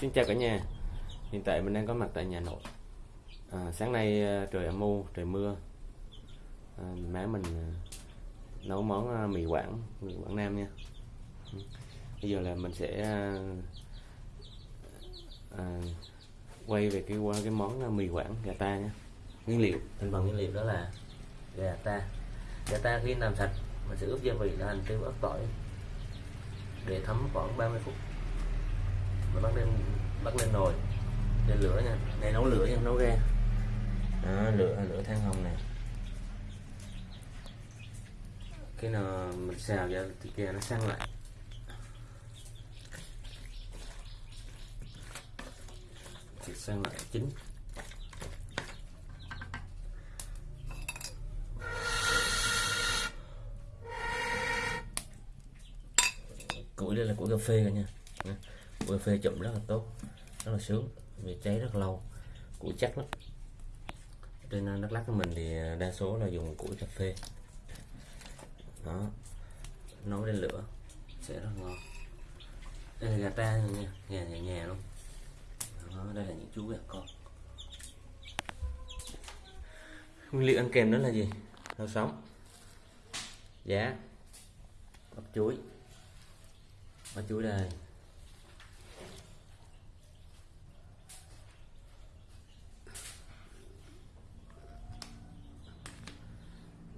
xin chào cả nhà. Hiện tại mình đang có mặt tại nhà nội. À, Sáng nay à, trời âm u, trời mưa. À, Má mình à, nấu món à, mì Quảng, mì Quảng Nam nha. Ừ. Bây giờ là mình sẽ à, à, quay về cái qua cái món mì Quảng gà ta nha. Nguyên liệu, thành phần nguyên liệu đó là gà ta. Gà ta khi làm sạch mình sẽ ướp gia vị là hành tiêu ớt tỏi. Để thấm khoảng 30 phút. Mình bắt đem bắt lên nồi. Lên lửa nha. Này nấu lửa nha nấu ga đó, lửa lửa than hồng này. Cái nào mình xào ra thì kia nó săn lại thịt săn lại chín. Củi đây là củi cà phê cả nha Nha. củi cà phê chụm rất là tốt rất là sướng vì cháy rất lâu củi chắc lắm. Trên à, Đắk Lắk của mình thì à, đa số là dùng củi cà phê. Đó nấu lên lửa sẽ rất ngon. Đây là gà ta nha gà nhà nhà luôn. Đó, đây là những chú gà con. Nguyên liệu ăn kèm đó là gì? Rau sống giá bắp chuối. Bắp chuối đây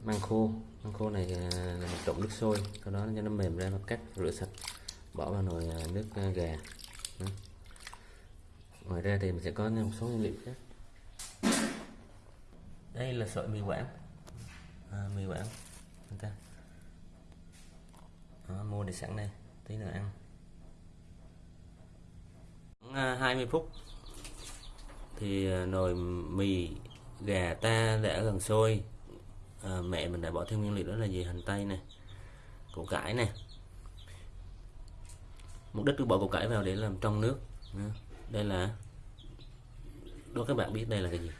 măng khô. Măng khô này à, là mình trộn nước sôi. Sau đó cho nó mềm ra nó cắt rửa sạch bỏ vào nồi à, nước à, gà. Đó. ngoài ra thì mình sẽ có một số nguyên liệu khác. Đây là sợi mì quảng. À, mì quảng. Chúng ta. Đó, mua để sẵn đây. Tí nữa ăn. À, 20 phút thì nồi mì gà ta đã gần sôi à, mẹ mình đã bỏ thêm nguyên liệu đó là gì hành tây này củ cải này mục đích tôi bỏ củ cải vào để làm trong nước. Đây là đố các bạn biết đây là cái gì?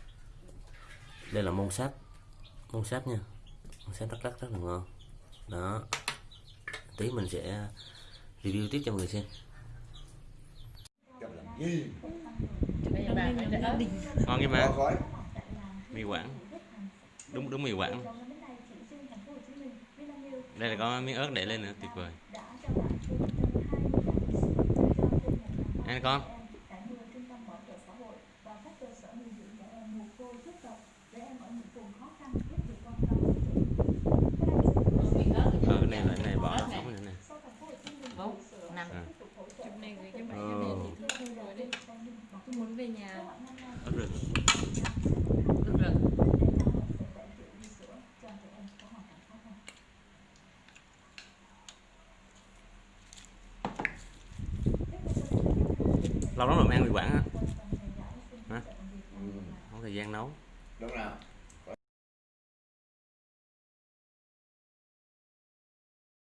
Đây là mông sáp mông sáp nha. Mông sáp rất rất rất là ngon. Đó. Tí mình sẽ review tiếp cho mọi người xem. Ngon cái má khói. Mì quảng đúng đúng mì quảng. Đây là có miếng ớt để lên nữa tuyệt vời. Ăn con. Ờ cái này là cái này bỏ ra sống nè. Vâng, nằm. À, Chụp này gửi cho bạn Ờ. cho mẹ thì thương rồi đi. Tôi muốn về nhà ớt rừng lâu lắm rồi mang ăn mì quảng á. Hả? Không có thời gian nấu. Đúng rồi